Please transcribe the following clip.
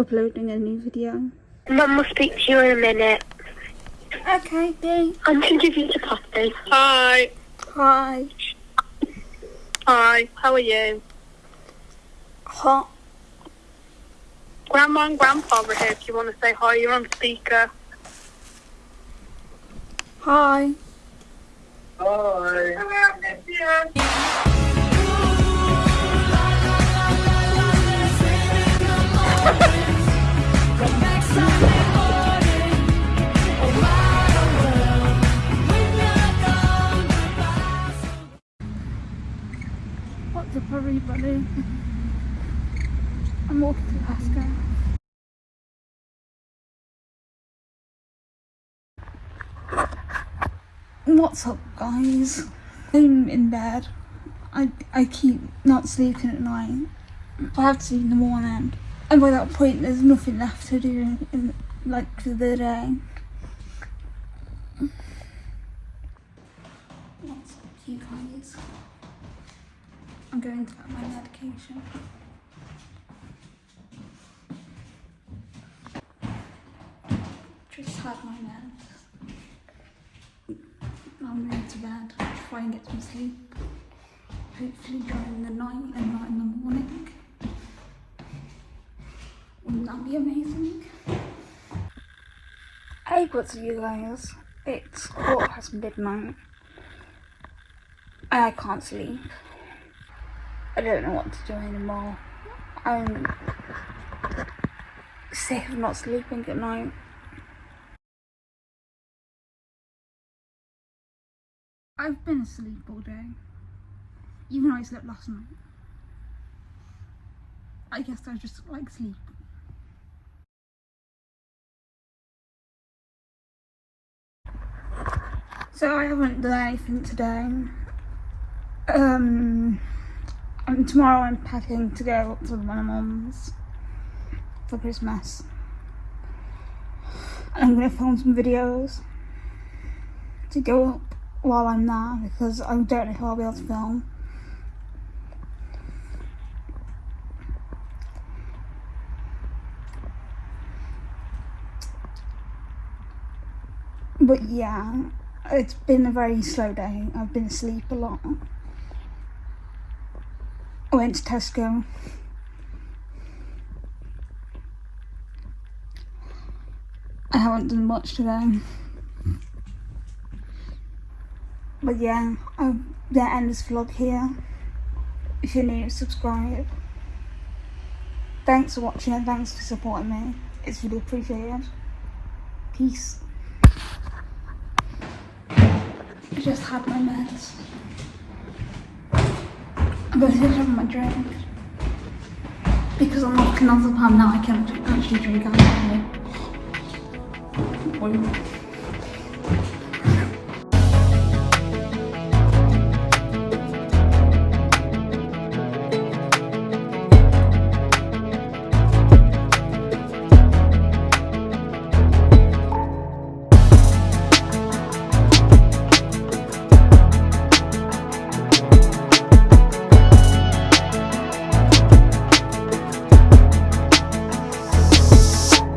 uploading a new video. Mum will speak to you in a minute. Okay, B. I'm going to give you the coffee. Hi. Hi. Hi. How are you? Hot. Grandma and Grandpa are here if you want to say hi. You're on speaker. Hi. What's I'm walking to Pascal. What's up guys? I'm in bed. I, I keep not sleeping at night. I have to sleep in the morning. And by that point there's nothing left to do in, like for the day. What's up you guys? I'm going to get my medication. Just had my meds. I'm going to bed, try and get some sleep. Hopefully during the night and not in the morning. Wouldn't that be amazing? Hey, what's up you guys? It's quarter past midnight. I can't sleep. I don't know what to do anymore. I'm sick of not sleeping at night. I've been asleep all day. Even though I slept last night. I guess I just like sleep. So I haven't done anything today. Um, and tomorrow I'm packing to go to my mum's for Christmas. And I'm gonna film some videos to go up while I'm there because I don't know if I'll be able to film. But yeah, it's been a very slow day. I've been asleep a lot. I went to Tesco. I haven't done much today. But yeah, I'm gonna end this vlog here. If you're new, subscribe. Thanks for watching and thanks for supporting me. It's really appreciated. Peace. I just had my meds. Have my drink. Because I'm not another palm now, I can actually drink alcohol.